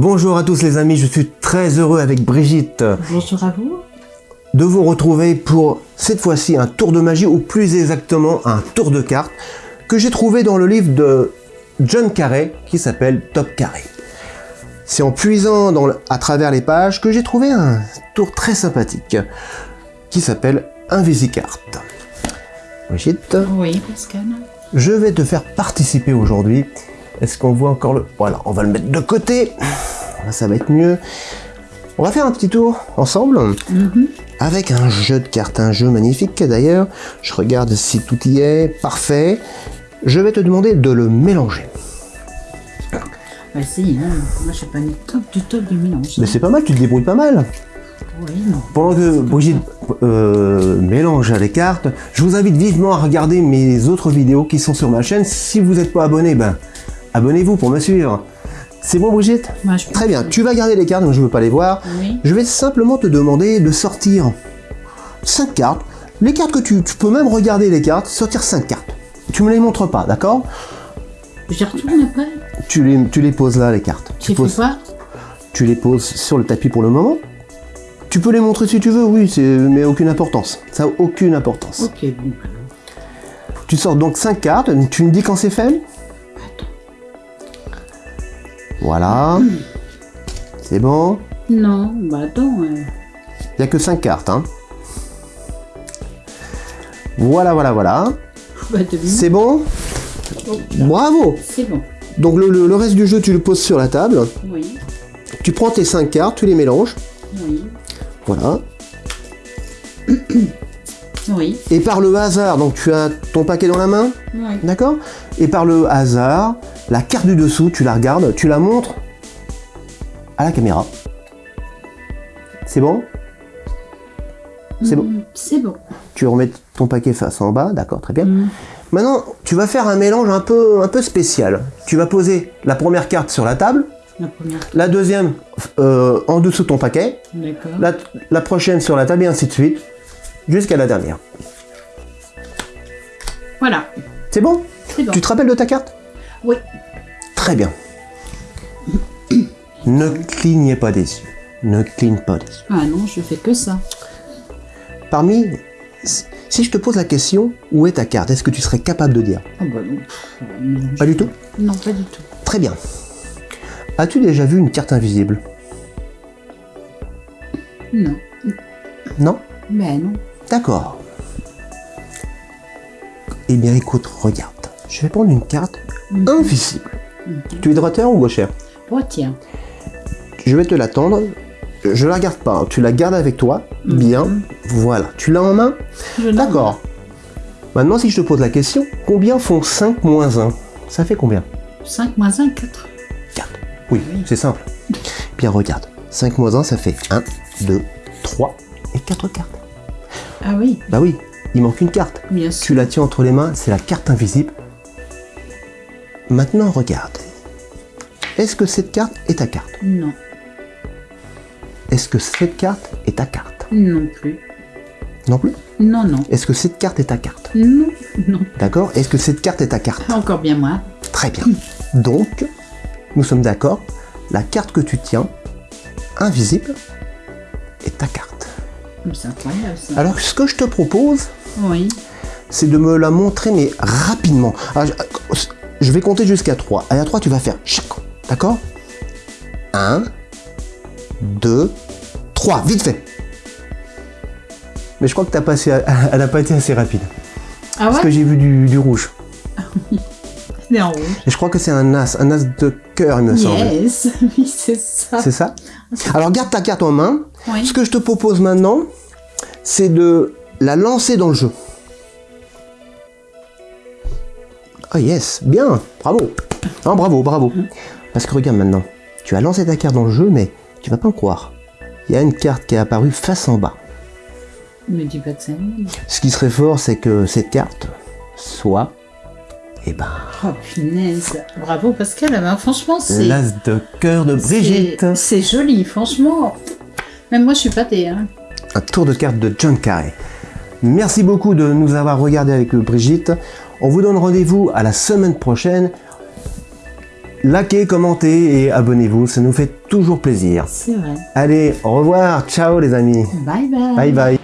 Bonjour à tous les amis, je suis très heureux avec Brigitte Bonjour à vous. de vous retrouver pour cette fois-ci un tour de magie ou plus exactement un tour de cartes que j'ai trouvé dans le livre de John Carrey qui s'appelle Top Carré. C'est en puisant dans le- à travers les pages que j'ai trouvé un tour très sympathique qui s'appelle Invisicarte. Brigitte, Oui, Pascal. je vais te faire participer aujourd'hui. Est-ce qu'on voit encore le... Voilà, on va le mettre de côté. Là, ça va être mieux. On va faire un petit tour ensemble avec un jeu de cartes, un jeu magnifique d'ailleurs. Je regarde si tout y est, parfait. Je vais te demander de le mélanger. Vas-y, hein. moi je suis pas une top du top du mélange. Mais c'est pas mal, tu te débrouilles pas mal. Oui, non. Pendant que Brigitte euh, mélange les cartes, je vous invite vivement à regarder mes autres vidéos qui sont sur ma chaîne. Si vous n'êtes pas abonné, ben abonnez-vous pour me suivre. C'est bon Brigitte je Très bien, tu vas garder les cartes, donc je ne veux pas les voir. Oui. Je vais simplement te demander de sortir 5 cartes. Les cartes que tu, tu peux même regarder les cartes, sortir 5 cartes. Tu me les montres pas, d'accord? J'y retourne après. tu les, tu les poses là, les cartes. Tu, fais poses, quoi tu les poses sur le tapis pour le moment. Tu peux les montrer si tu veux, oui, mais aucune importance. Ça n'a aucune importance. Ok, bon. Tu sors donc 5 cartes, tu me dis quand c'est fait? Voilà. C'est bon Non, bah attends. euh, Il n'y a que 5 cartes, hein. Voilà, voilà, voilà. bah. C'est bon Oh, Bravo C'est bon. Donc le, le- le reste du jeu, tu le poses sur la table. Oui, Tu prends tes 5 cartes, tu les mélanges. oui, Voilà. oui, Et par le hasard, donc tu as ton paquet dans la main, oui. d'accord Et par le hasard, la carte du dessous, tu la regardes, tu la montres à la caméra. C'est bon? C'est bon. Mm, C'est bon. Tu remets ton paquet face en bas, d'accord, très bien. Mm. Maintenant, tu vas faire un mélange un peu, un peu spécial. Tu vas poser la première carte sur la table, La première. la deuxième euh, en dessous de ton paquet, la, la prochaine sur la table et ainsi de suite, jusqu'à la dernière. Voilà. C'est bon? C'est bon. Tu te rappelles de ta carte? Oui. Très bien. ne clignez pas des yeux. Ne cligne pas des yeux. Ah non, je fais que ça. Parmi... Si je te pose la question, où est ta carte? Est-ce que tu serais capable de dire? Ah bah non. Pas du tout? Non, pas du tout. Très bien. As-tu déjà vu une carte invisible? Non. Non? Ben non. D'accord. Eh bien écoute, regarde. Je vais prendre une carte invisible. Tu es droiteur ou gauchère tiens. Je vais te l'attendre. Je la garde pas. hein. Tu la gardes avec toi. Bien. Voilà. Tu l'as en main. D'accord. Maintenant, si je te pose la question, combien font 5 moins 1 Ça fait combien? 5 moins 1, 4. 4. Oui, c'est simple. Bien, regarde. 5 moins 1, ça fait 1, 2, 3 et 4 cartes. Ah oui, Bah oui, il manque une carte. bien sûr. Tu la tiens entre les mains, c'est la carte invisible. Maintenant, regarde. Est-ce que cette carte est ta carte? Non. Est-ce que cette carte est ta carte? Non plus. Non plus? Non, non. Est-ce que cette carte est ta carte? Non, non. D'accord? Est-ce que cette carte est ta carte? Encore bien moins. Très bien. Donc, nous sommes d'accord, la carte que tu tiens, invisible, est ta carte. C'est incroyable ça. Alors, ce que je te propose, Oui. c'est de me la montrer, mais rapidement. Alors, je, vais compter jusqu'à 3. Et à 3, tu vas faire chaque. D'accord? 1, 2, 3. Vite fait. Mais je crois que t'as passé, elle n'a pas été assez rapide. Ah Parce que ouais j'ai vu du, du rouge. C'est en rouge. Et je crois que c'est un as, un as de cœur, il me semble. Yes, oui, c'est ça. C'est ça? Alors garde ta carte en main. Oui. Ce que je te propose maintenant, c'est de la lancer dans le jeu. Ah yes, bien, bravo. Ah, bravo, bravo. Parce que regarde maintenant, tu as lancé ta carte dans le jeu, mais tu vas pas me croire. Il y a une carte qui est apparue face en bas. Me dis pas c'est un Ce qui serait fort, c'est que cette carte soit, eh ben, Oh punaise. Bravo Pascal. Ah ben, franchement, c'est. l'as de cœur de Brigitte. c'est- joli, franchement. Même moi, je suis pâtée. Hein. un tour de cartes de John Carrey. Merci beaucoup de nous avoir regardé avec Brigitte. On vous donne rendez-vous à la semaine prochaine. likez, commentez et abonnez-vous, ça nous fait toujours plaisir. C'est vrai. Allez, au revoir, ciao les amis. Bye bye. Bye bye.